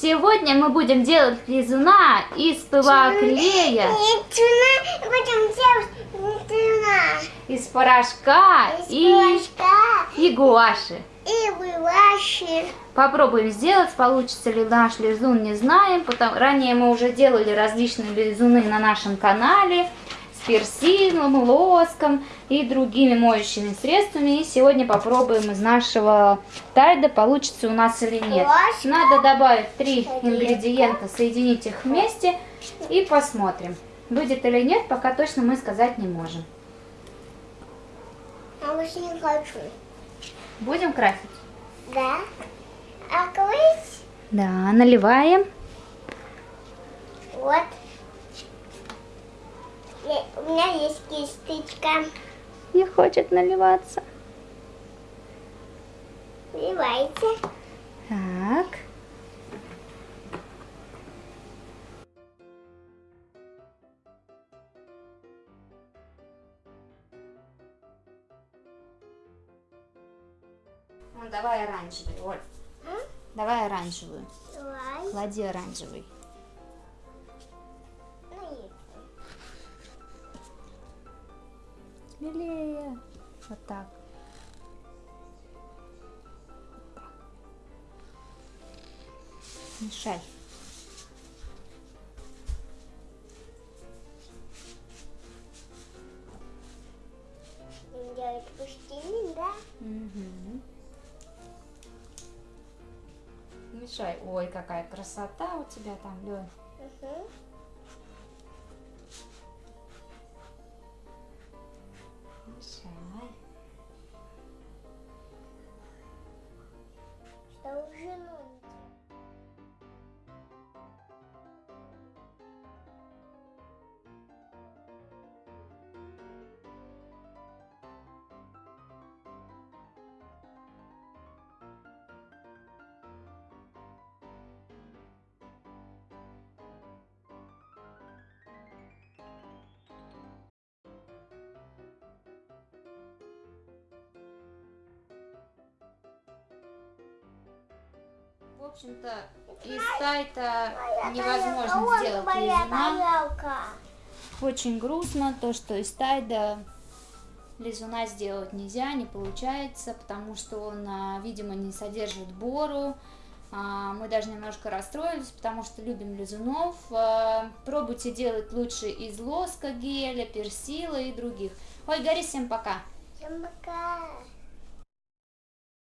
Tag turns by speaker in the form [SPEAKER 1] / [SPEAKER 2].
[SPEAKER 1] Сегодня мы будем делать лизуна из клея,
[SPEAKER 2] Нет, тюна, будем делать
[SPEAKER 1] из порошка
[SPEAKER 2] Из
[SPEAKER 1] и,
[SPEAKER 2] порошка
[SPEAKER 1] и гуаши.
[SPEAKER 2] и вываши.
[SPEAKER 1] Попробуем сделать, получится ли наш лизун, не знаем. Потому... Ранее мы уже делали различные лизуны на нашем канале с персилом, лоском и другими моющими средствами. И сегодня попробуем из нашего тайда, получится у нас или нет. Надо добавить три ингредиента, соединить их вместе и посмотрим. Выйдет или нет, пока точно мы сказать не можем.
[SPEAKER 2] А больше не хочу.
[SPEAKER 1] Будем красить?
[SPEAKER 2] Да? А крыть?
[SPEAKER 1] Да, наливаем.
[SPEAKER 2] Вот. Я- У меня есть кисточка.
[SPEAKER 1] Не хочет наливаться.
[SPEAKER 2] Вливайте.
[SPEAKER 1] Так. Ну, давай оранжевый, Оль.
[SPEAKER 2] М?
[SPEAKER 1] Давай оранжевую.
[SPEAKER 2] Давай.
[SPEAKER 1] Клади оранжевый. Смелее. Вот так. Мешай.
[SPEAKER 2] делать пустыни, да?
[SPEAKER 1] Мгм. Мешай. Ой, какая красота у тебя там, Лёнь.
[SPEAKER 2] Угу.
[SPEAKER 1] Общем-то, из тайта
[SPEAKER 2] Моя
[SPEAKER 1] невозможно сделать лизуна.
[SPEAKER 2] тарелка.
[SPEAKER 1] Очень грустно то, что из тайда лизуна сделать нельзя, не получается, потому что он, а, видимо, не содержит бору. А, Мы даже немножко расстроились, потому что любим лизунов. А, Пробуйте делать лучше из лоска, геля, персила и других. Ой, Гори, всем пока!
[SPEAKER 2] Всем пока.